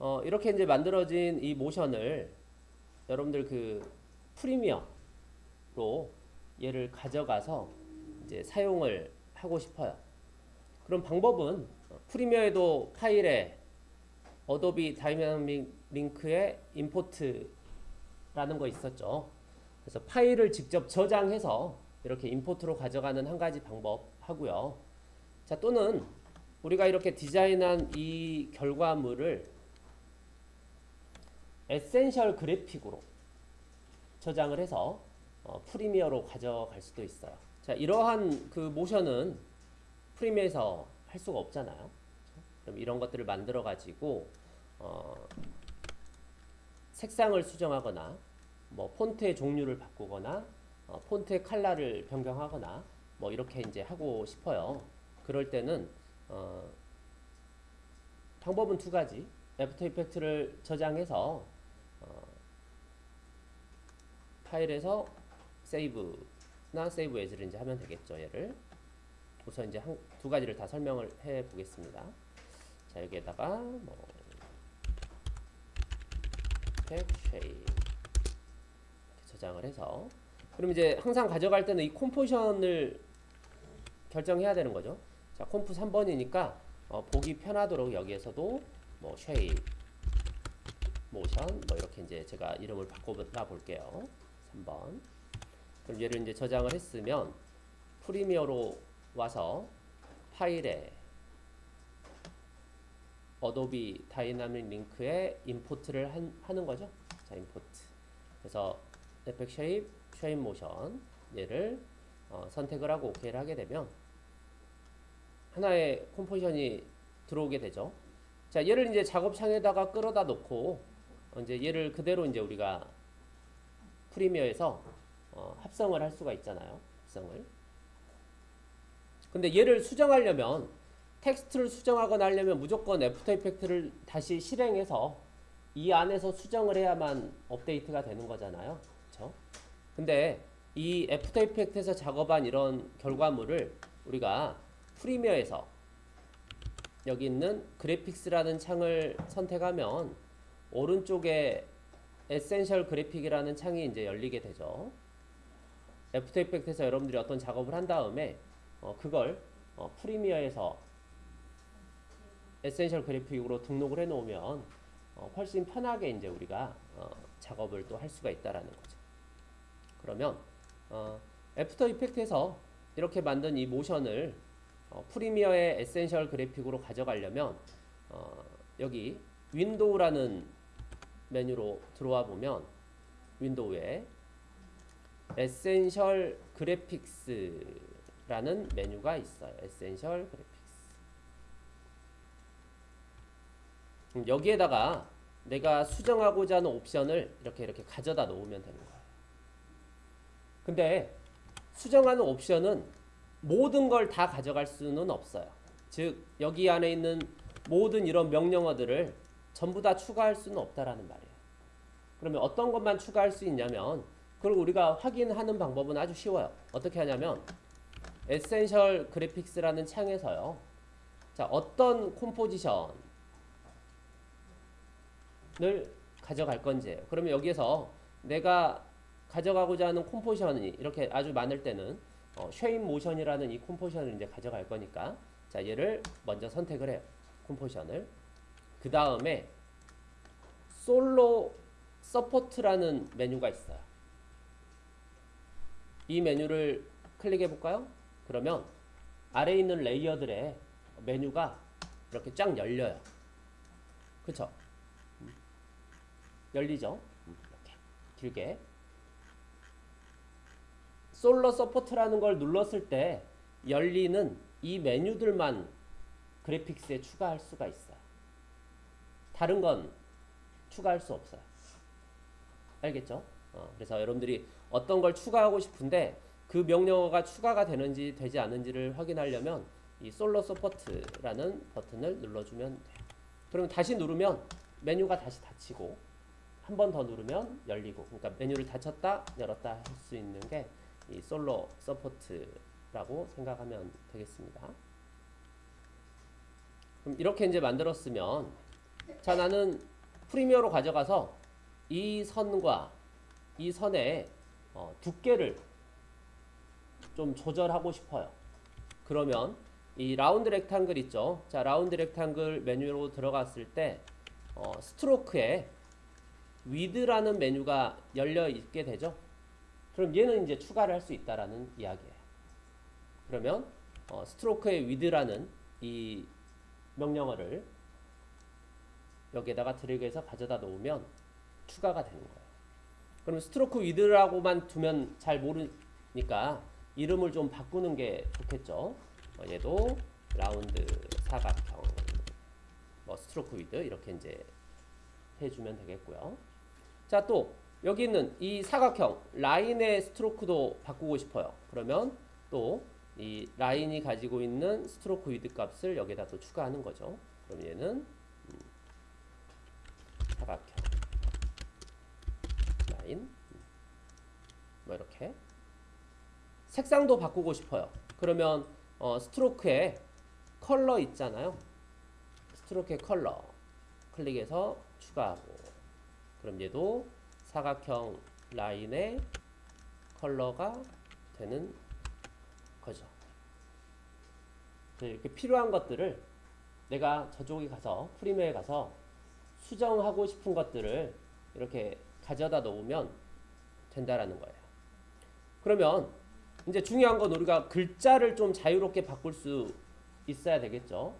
어, 이렇게 이제 만들어진 이 모션을 여러분들 그 Premiere로 얘를 가져가서 이제 사용을 하고 싶어요. 그럼 방법은 Premiere에도 파일에 Adobe Dynamic Link에 import라는 거 있었죠. 그래서 파일을 직접 저장해서 이렇게 import로 가져가는 한 가지 방법 하고요. 자, 또는 우리가 이렇게 디자인한 이 결과물을 Essential Graphic으로 저장을 해서 어, Premiere로 가져갈 수도 있어요. 자, 이러한 그 모션은 Premiere에서 할 수가 없잖아요. 그럼 이런 것들을 만들어 가지고 어, 색상을 수정하거나 뭐 폰트의 종류를 바꾸거나 어, 폰트의 컬러를 변경하거나 뭐 이렇게 이제 하고 싶어요. 그럴 때는 어, 방법은 두 가지. After Effects를 저장해서 어, 파일에서 save나 save as를 이제 하면 되겠죠. 얘를 우선 이제 한, 두 가지를 다 설명을 해 보겠습니다. 자 여기에다가 뭐 텍, shape 저장을 해서 그럼 이제 항상 가져갈 때는 이 composition을 결정해야 되는 거죠. 자, comp 3번이니까 어, 보기 편하도록 여기에서도 뭐 shape motion 뭐 이렇게 이제 제가 이름을 바꿔 볼게요. 3번. 그럼 얘를 이제 저장을 했으면 Premiere로 와서 파일에 Adobe Dynamic Link에 import를 한, 하는 거죠. 자, import. 그래서 에펙 shape, shape motion 얘를 어, 선택을 하고 오케이를 하게 되면 하나의 composition이 들어오게 되죠. 자, 얘를 이제 작업창에다가 끌어다 놓고 어, 이제 얘를 그대로 이제 우리가 Premiere에서 어, 합성을 할 수가 있잖아요. 합성을. 근데 얘를 수정하려면 텍스트를 수정하거나 하려면 무조건 After Effects를 다시 실행해서 이 안에서 수정을 해야만 업데이트가 되는 거잖아요. 그렇죠? 근데 이 After Effects에서 작업한 이런 결과물을 우리가 Premiere에서 여기 있는 Graphics라는 창을 선택하면 오른쪽에 Essential Graphic이라는 창이 이제 열리게 되죠. After Effects에서 여러분들이 어떤 작업을 한 다음에 어, 그걸 어, Premiere에서 Essential Graphic으로 등록을 해 놓으면 어, 훨씬 편하게 이제 우리가 어, 작업을 또 할 수가 있다라는 거죠. 그러면 어, After Effects에서 이렇게 만든 이 모션을 어, Premiere의 Essential Graphic으로 가져가려면 어, 여기 Window라는 메뉴로 들어와 보면 Window에 Essential Graphics라는 메뉴가 있어요. Essential Graphics. 여기에다가 내가 수정하고자 하는 옵션을 이렇게 이렇게 가져다 놓으면 되는 거예요. 근데 수정하는 옵션은 모든 걸 다 가져갈 수는 없어요. 즉 여기 안에 있는 모든 이런 명령어들을 전부 다 추가할 수는 없다라는 말이에요. 그러면 어떤 것만 추가할 수 있냐면 그걸 우리가 확인하는 방법은 아주 쉬워요. 어떻게 하냐면 Essential Graphics라는 창에서요. 자, 어떤 composition을 가져갈 건지예요. 그러면 여기에서 내가 가져가고자 하는 composition이 이렇게 아주 많을 때는 어, shape motion이라는 이 composition을 이제 가져갈 거니까 자, 얘를 먼저 선택을 해요. composition을. 그 다음에 Solo Supported라는 메뉴가 있어요. 이 메뉴를 클릭해 볼까요? 그러면 아래에 있는 레이어들의 메뉴가 이렇게 쫙 열려요. 그쵸? 열리죠? 이렇게 길게. Solo Supported라는 걸 눌렀을 때 열리는 이 메뉴들만 Graphics에 추가할 수가 있어요. 다른 건 추가할 수 없어요. 알겠죠? 어, 그래서 여러분들이 어떤 걸 추가하고 싶은데 그 명령어가 추가가 되는지 되지 않는지를 확인하려면 이 Solo Supported라는 버튼을 눌러주면 돼요. 그러면 다시 누르면 메뉴가 다시 닫히고 한 번 더 누르면 열리고 그러니까 메뉴를 닫혔다 열었다 할 수 있는 게 이 Solo Supported라고 생각하면 되겠습니다. 그럼 이렇게 이제 만들었으면 자 나는 Premiere로 가져가서 이 선과 이 선의 어, 두께를 좀 조절하고 싶어요. 그러면 이 round rectangle 있죠. 자 round rectangle 메뉴로 들어갔을 때 어, stroke에 width라는 메뉴가 열려 있게 되죠. 그럼 얘는 이제 추가를 할 수 있다라는 이야기예요. 그러면 어, stroke의 width라는 이 명령어를 여기에다가 드래그해서 가져다 놓으면 추가가 되는 거예요. 그럼 stroke width라고만 두면 잘 모르니까 이름을 좀 바꾸는 게 좋겠죠. 어, 얘도 라운드 사각형 뭐 stroke width 이렇게 이제 해주면 되겠고요. 자 또 여기 있는 이 사각형 라인의 stroke도 바꾸고 싶어요. 그러면 또 이 라인이 가지고 있는 stroke width 값을 여기다 또 추가하는 거죠. 그럼 얘는 음, 사각형 라인 음, 뭐 이렇게 색상도 바꾸고 싶어요. 그러면 어, stroke에 컬러 있잖아요. stroke의 컬러 클릭해서 추가하고 그럼 얘도 사각형 라인의 컬러가 되는 거죠. 네, 이렇게 필요한 것들을 내가 저쪽에 가서 Premiere에 가서 수정하고 싶은 것들을 이렇게 가져다 놓으면 된다라는 거예요. 그러면 이제 중요한 건 우리가 글자를 좀 자유롭게 바꿀 수 있어야 되겠죠.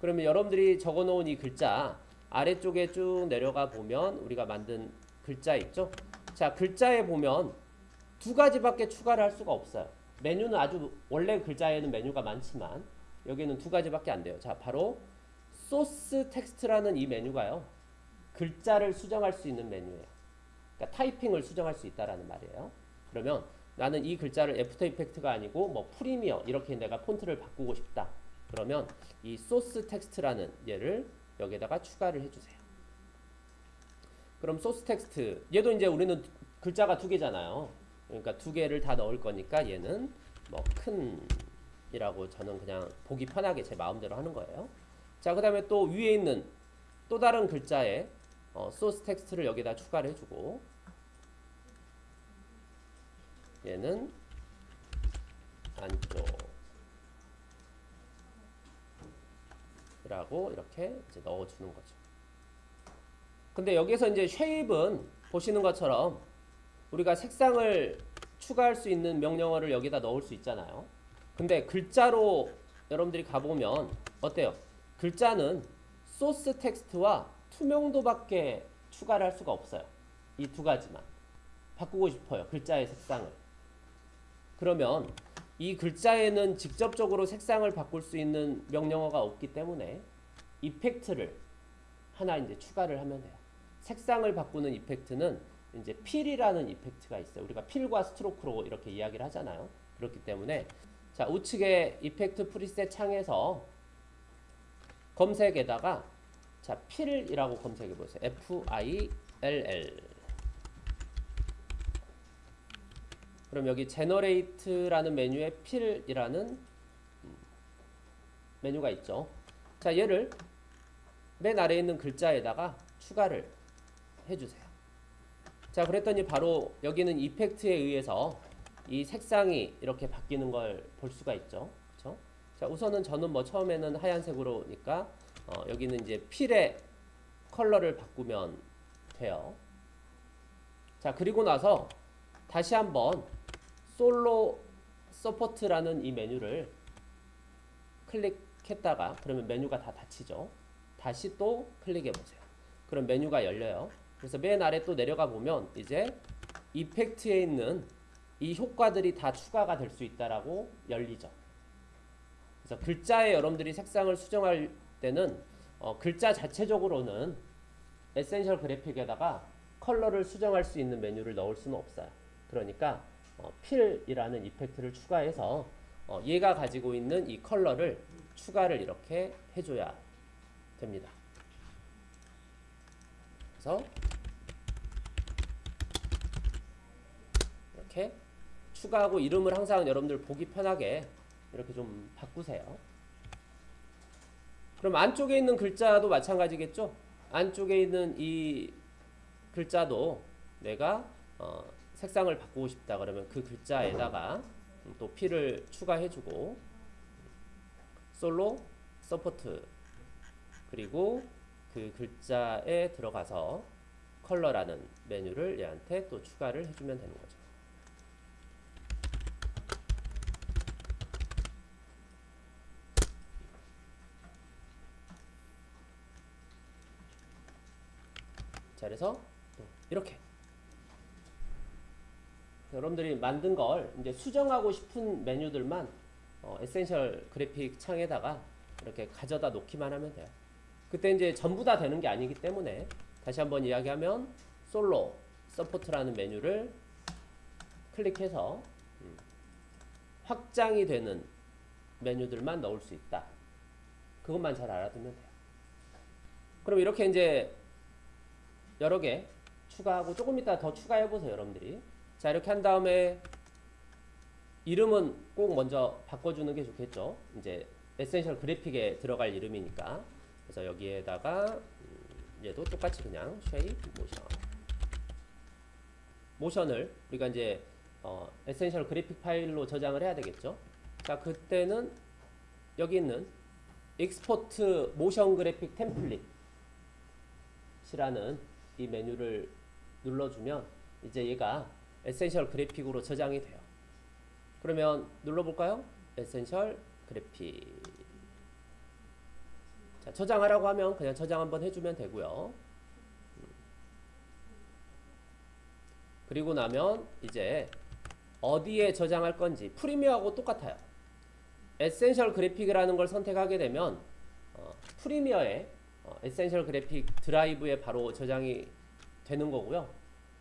그러면 여러분들이 적어 놓은 이 글자 아래쪽에 쭉 내려가 보면 우리가 만든 글자 있죠. 자, 글자에 보면 두 가지밖에 추가를 할 수가 없어요. 메뉴는 아주 원래 글자에는 메뉴가 많지만 여기는 두 가지밖에 안 돼요. 자, 바로 source text라는 이 메뉴가요. 글자를 수정할 수 있는 메뉴예요. 그러니까 타이핑을 수정할 수 있다라는 말이에요. 그러면 나는 이 글자를 After Effect가 아니고 뭐 Premiere 이렇게 내가 폰트를 바꾸고 싶다. 그러면 이 source text라는 얘를 여기다가 추가를 해주세요. 그럼 source text 얘도 이제 우리는 글자가 두 개잖아요. 그러니까 두 개를 다 넣을 거니까 얘는 뭐 큰이라고 저는 그냥 보기 편하게 제 마음대로 하는 거예요. 자, 그 다음에 또 위에 있는 또 다른 글자에 어, 소스 텍스트를 여기다 추가를 해주고 얘는 안쪽이라고 이렇게 이제 넣어주는 거죠. 근데 여기서 이제 쉐입은 보시는 것처럼 우리가 색상을 추가할 수 있는 명령어를 여기다 넣을 수 있잖아요. 근데 글자로 여러분들이 가보면 어때요? 글자는 소스 텍스트와 투명도밖에 추가를 할 수가 없어요. 이 두 가지만. 바꾸고 싶어요. 글자의 색상을. 그러면 이 글자에는 직접적으로 색상을 바꿀 수 있는 명령어가 없기 때문에 effect를 하나 이제 추가를 하면 돼요. 색상을 바꾸는 effect는 이제 fill이라는 effect가 있어요. 우리가 fill과 stroke로 이렇게 이야기를 하잖아요. 그렇기 때문에 자 우측에 effect preset 창에서 검색에다가 자 fill이라고 검색해 보세요. F I L L 그럼 여기 generate라는 메뉴에 fill이라는 메뉴가 있죠. 자 얘를 맨 아래에 있는 글자에다가 추가를 해 주세요. 자 그랬더니 바로 여기는 effect에 의해서 이 색상이 이렇게 바뀌는 걸 볼 수가 있죠. 그렇죠? 자 우선은 저는 뭐 처음에는 하얀색으로니까 어, 여기는 이제 fill의 컬러를 바꾸면 돼요. 자 그리고 나서 다시 한번 solo support라는 이 메뉴를 클릭했다가 그러면 메뉴가 다 닫히죠. 다시 또 클릭해 보세요. 그럼 메뉴가 열려요. 그래서 맨 아래 또 내려가 보면 이제 effect에 있는 이 효과들이 다 추가가 될 수 있다라고 열리죠. 그래서 글자에 여러분들이 색상을 수정할 때는 어, 글자 자체적으로는 essential graphic에다가 컬러를 수정할 수 있는 메뉴를 넣을 수는 없어요. 그러니까 어, fill이라는 effect를 추가해서 어, 얘가 가지고 있는 이 컬러를 추가를 이렇게 해줘야 됩니다. 그래서 이렇게 추가하고 이름을 항상 여러분들 보기 편하게 이렇게 좀 바꾸세요. 그럼 안쪽에 있는 글자도 마찬가지겠죠? 안쪽에 있는 이 글자도 내가 어, 색상을 바꾸고 싶다 그러면 그 글자에다가 또 fill을 추가해주고 solo support 그리고 그 글자에 들어가서 컬러라는 메뉴를 얘한테 또 추가를 해주면 되는 거죠. 자, 그래서 또 이렇게 여러분들이 만든 걸 이제 수정하고 싶은 메뉴들만 어, essential graphic 창에다가 이렇게 가져다 놓기만 하면 돼요. 그때 이제 전부 다 되는 게 아니기 때문에 다시 한번 이야기하면 solo support라는 메뉴를 클릭해서 음, 확장이 되는 메뉴들만 넣을 수 있다. 그것만 잘 알아두면 돼요. 그럼 이렇게 이제 여러 개 추가하고 조금 이따 더 추가해 보세요, 여러분들이. 자, 이렇게 한 다음에 이름은 꼭 먼저 바꿔주는 게 좋겠죠. 이제 essential graphic에 들어갈 이름이니까. 그래서 여기에다가 음, 얘도 똑같이 그냥 shape 모션 모션을 우리가 이제 어, essential graphic 파일로 저장을 해야 되겠죠. 자, 그때는 여기 있는 export motion graphic template이라는 이 메뉴를 눌러주면 이제 얘가 essential graphic으로 저장이 돼요. 그러면 눌러볼까요? essential graphic. 자, 저장하라고 하면 그냥 저장 한번 해주면 되고요. 음. 그리고 나면 이제 어디에 저장할 건지 Premiere하고 똑같아요. essential graphic이라는 걸 선택하게 되면 어, Premiere에 어, essential graphic drive에 바로 저장이 되는 거고요.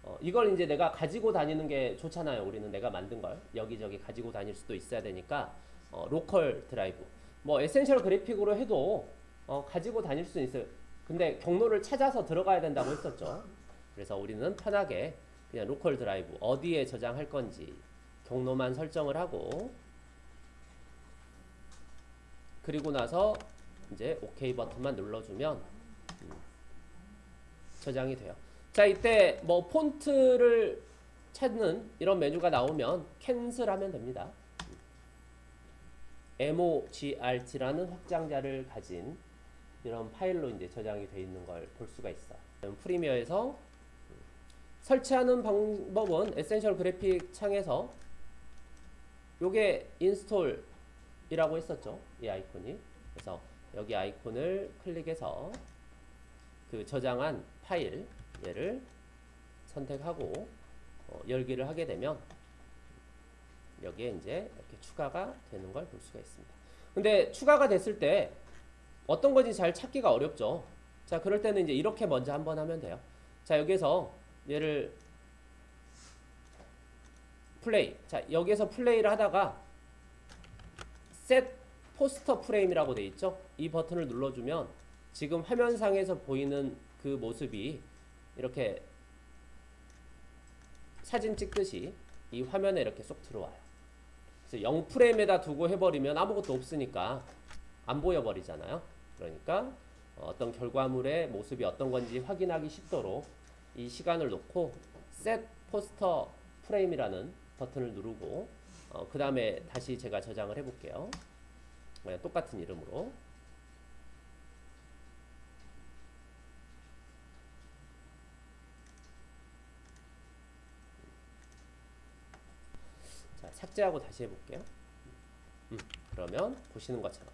어, 이걸 이제 내가 가지고 다니는 게 좋잖아요. 우리는 내가 만든 걸 여기저기 가지고 다닐 수도 있어야 되니까 어, local drive. 뭐 essential graphic으로 해도 어, 가지고 다닐 수 있어요. 근데 경로를 찾아서 들어가야 된다고 했었죠. 그래서 우리는 편하게 그냥 local drive 어디에 저장할 건지 경로만 설정을 하고 그리고 나서 이제 OK 버튼만 눌러주면 음, 저장이 돼요. 자 이때 뭐 폰트를 찾는 이런 메뉴가 나오면 cancel하면 됩니다. MOGRT라는 확장자를 가진 이런 파일로 이제 저장이 되어 있는 걸 볼 수가 있어. Premiere에서 설치하는 방법은 essential graphic 창에서 요게 install이라고 했었죠. 이 아이콘이. 그래서 여기 아이콘을 클릭해서 그 저장한 파일 얘를 선택하고 어, 열기를 하게 되면 여기에 이제 이렇게 추가가 되는 걸 볼 수가 있습니다. 근데 추가가 됐을 때 어떤 건지 잘 찾기가 어렵죠. 자, 그럴 때는 이제 이렇게 먼저 한번 하면 돼요. 자, 여기서 얘를 플레이. 자, 여기서 플레이를 하다가 set 포스터 프레임이라고 돼 있죠. 이 버튼을 눌러주면 지금 화면상에서 보이는 그 모습이 이렇게 사진 찍듯이 이 화면에 이렇게 쏙 들어와요. 그래서 0프레임에다 두고 해버리면 아무것도 없으니까 안 보여버리잖아요. 그러니까 어떤 결과물의 모습이 어떤 건지 확인하기 쉽도록 이 시간을 놓고 set 포스터 프레임이라는 버튼을 누르고 어, 그 다음에 다시 제가 저장을 해볼게요. 네, 똑같은 이름으로 자, 삭제하고 다시 해볼게요. 음, 그러면 보시는 것처럼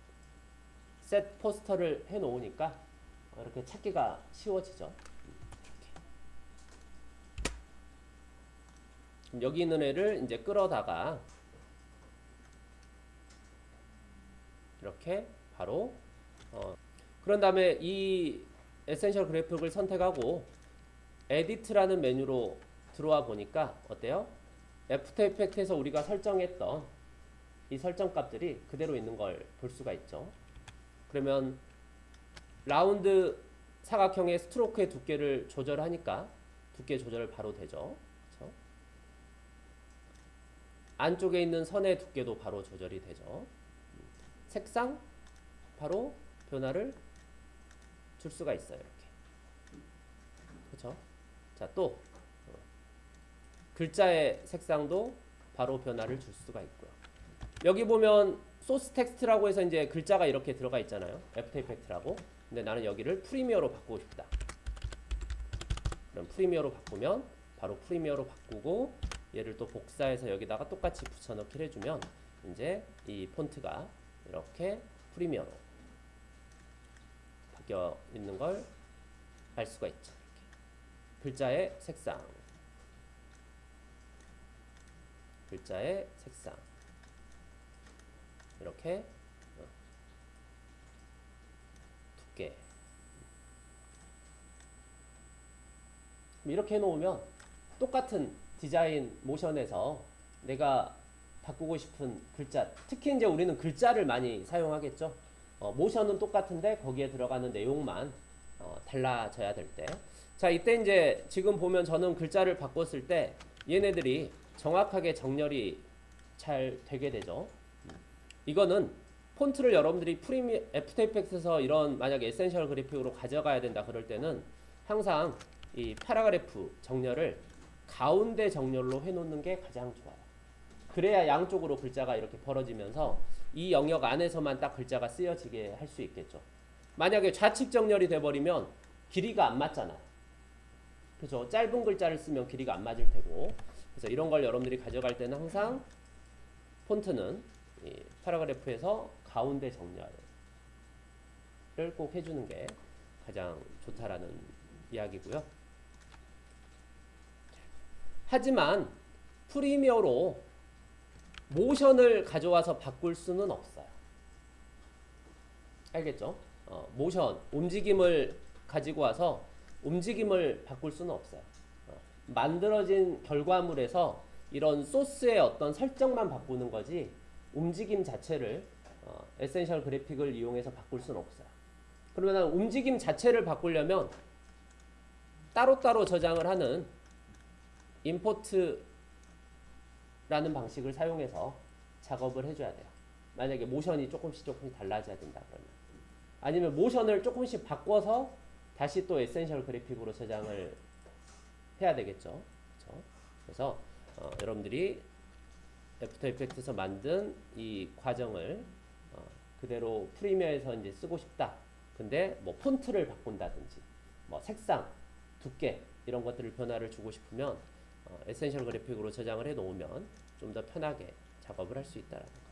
set poster를 해 놓으니까 이렇게 찾기가 쉬워지죠. 여기 있는 애를 이제 끌어다가 이렇게 바로 어, 그런 다음에 이 essential graphic을 선택하고 edit라는 메뉴로 들어와 보니까 어때요? After Effect에서 우리가 설정했던 이 설정 값들이 그대로 있는 걸 볼 수가 있죠. 그러면 라운드 사각형의 stroke의 두께를 조절하니까 두께 조절 바로 되죠. 그렇죠? 안쪽에 있는 선의 두께도 바로 조절이 되죠. 색상 바로 변화를 줄 수가 있어요. 이렇게. 자, 또 어, 글자의 색상도 바로 변화를 줄 수가 있고요. 여기 보면 source text라고 해서 이제 글자가 이렇게 들어가 있잖아요. After Effect라고. 근데 나는 여기를 Premiere로 바꾸고 싶다. 그럼 Premiere로 바꾸면 바로 Premiere로 바꾸고 얘를 또 복사해서 여기다가 똑같이 붙여넣기를 해주면 이제 이 폰트가 이렇게 프리미어로 바뀌어 있는 걸 알 수가 있죠. 이렇게. 글자의 색상, 글자의 색상 이렇게 어, 두께 이렇게 해놓으면 똑같은 디자인 모션에서 내가 바꾸고 싶은 글자 특히 이제 우리는 글자를 많이 사용하겠죠 어, 모션은 똑같은데 거기에 들어가는 내용만 어, 달라져야 될 때. 자, 이때 이제 지금 보면 저는 글자를 바꿨을 때 얘네들이 정확하게 정렬이 잘 되게 되죠. 이거는 폰트를 여러분들이 프리미 After Effect에서 이런 만약에 essential graphic으로 가져가야 된다 그럴 때는 항상 이 paragraph 정렬을 가운데 정렬로 해놓는 게 가장 좋아요. 그래야 양쪽으로 글자가 이렇게 벌어지면서 이 영역 안에서만 딱 글자가 쓰여지게 할 수 있겠죠. 만약에 좌측 정렬이 돼버리면 길이가 안 맞잖아요. 그죠? 짧은 글자를 쓰면 길이가 안 맞을 테고. 그래서 이런 걸 여러분들이 가져갈 때는 항상 폰트는 이 paragraph에서 가운데 정렬을 꼭 해주는 게 가장 좋다라는 이야기고요. 하지만 프리미어로 모션을 가져와서 바꿀 수는 없어요. 알겠죠? 어, 모션, 움직임을 가지고 와서 움직임을 바꿀 수는 없어요. 어, 만들어진 결과물에서 이런 소스의 어떤 설정만 바꾸는 거지 움직임 자체를 어, essential graphic을 이용해서 바꿀 수는 없어요. 그러면 움직임 자체를 바꾸려면 따로따로 저장을 하는 import 라는 방식을 사용해서 작업을 해줘야 돼요. 만약에 모션이 조금씩 조금씩 달라져야 된다 그러면 아니면 모션을 조금씩 바꿔서 다시 또 essential graphic으로 저장을 해야 되겠죠. 그렇죠? 그래서 어, 여러분들이 After Effect에서 만든 이 과정을 어, 그대로 Premiere에서 이제 쓰고 싶다. 근데 뭐 폰트를 바꾼다든지 뭐 색상, 두께 이런 것들을 변화를 주고 싶으면 어, essential graphic으로 저장을 해 놓으면 좀 더 편하게 작업을 할 수 있다라는 거.